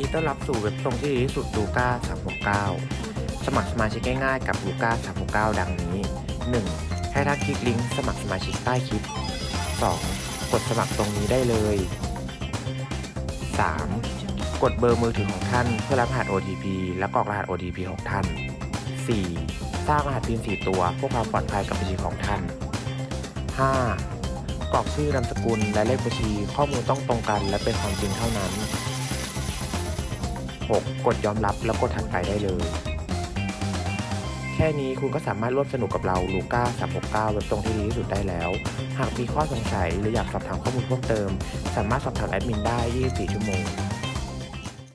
ดีต้อนรับสู่เว็บตรงที่ดีที่สุดลูก้า369 สมัครสมาชิกง่ายๆกับลูก้า369 ดังนี้ 1. ให้ท่าคลิกลิงก์สมัครสมาชิกใต้คลิป 2. กดสมัครตรงนี้ได้เลย 3. กดเบอร์มือถือของท่านเพื่อรับรหัส OTP และกรอกรหัส OTP ของท่าน 4. สร้างรหัส PIN 4ตัวเพื่อความปลอดภัยกับบัญชีของท่าน 5. กรอกชื่อนามสกุลและเลขบัญชีข้อมูลต้องตรงกันและเป็นความจริงเท่านั้น 6. กดยอมรับแล้วกดถัดไปได้เลย แค่นี้คุณก็สามารถร่วมสนุกกับเราลูก้า369เว็บตรงที่ดีที่สุดได้แล้ว หากมีข้อสงสัยหรืออยากสอบถามข้อมูลเพิ่มเติม สามารถสอบถามแอดมินได้ 24 ชั่วโมง